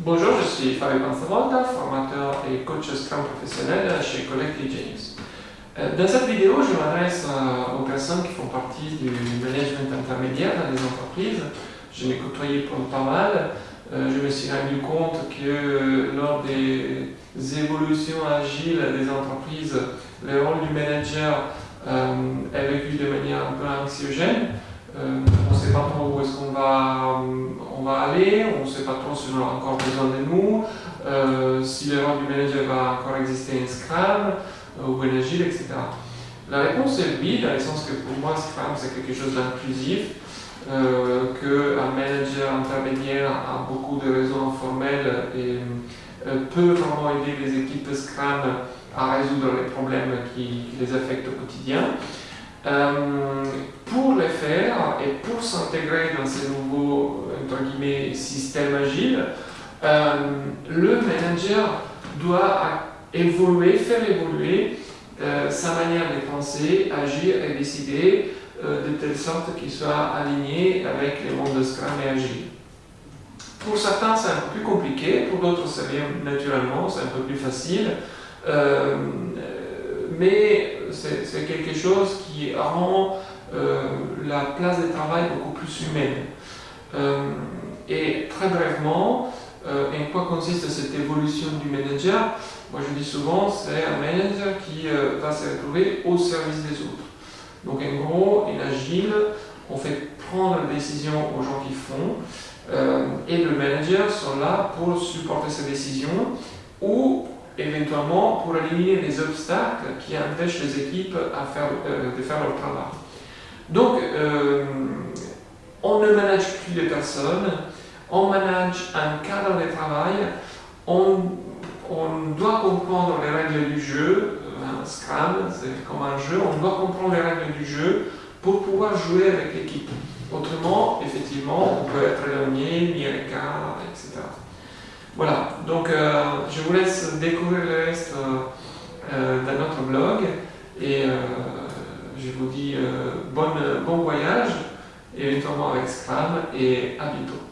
Bonjour, je suis Fabio Panzavolta, formateur et coach Scrum professionnel chez Collective Genius. Euh, dans cette vidéo, je m'adresse aux personnes qui font partie du management intermédiaire dans les entreprises. Je l'ai côtoyé pour pas mal. Euh, je me suis rendu compte que lors des évolutions agiles des entreprises, le rôle du manager euh, est vécu de manière un peu anxiogène. Euh, sait pas trop où est-ce qu'on va, on va aller, on ne sait pas trop si on a encore besoin de nous, euh, si le rôle du manager va encore exister en Scrum euh, ou en Agile, etc. La réponse est oui, dans le sens que pour moi Scrum c'est quelque chose d'inclusif, euh, qu'un manager intermédiaire a beaucoup de réseaux informels et peut vraiment aider les équipes Scrum à résoudre les problèmes qui les affectent au quotidien. Euh, pour le faire et pour s'intégrer dans ces nouveaux entre guillemets, systèmes agiles, euh, le manager doit évoluer, faire évoluer euh, sa manière de penser, agir et décider de telle sorte qu'il soit aligné avec les mondes de Scrum et Agile. Pour certains, c'est un peu plus compliqué, pour d'autres, ça vient naturellement, c'est un peu plus facile mais c'est quelque chose qui rend euh, la place de travail beaucoup plus humaine. Euh, et très brièvement, euh, en quoi consiste cette évolution du manager? Moi je dis souvent, c'est un manager qui va se retrouver au service des autres. Donc en gros, en agile, on fait prendre la décision aux gens qui font, et le manager sont là pour supporter ces décisions ou éventuellement pour éliminer les obstacles qui empêchent les équipes euh, de faire leur travail. Donc, euh, on ne manage plus les personnes, on manage un cadre de travail, on, doit comprendre les règles du jeu, un Scrum, c'est comme un jeu, on doit comprendre les règles du jeu pour pouvoir jouer avec l'équipe. Autrement, effectivement, on peut être éloigné, mis à l'écart, etc. Voilà, donc euh, je vous laisse découvrir le reste euh, euh, dans notre blog et je vous dis bon voyage, éventuellement avec Scrum et bientôt.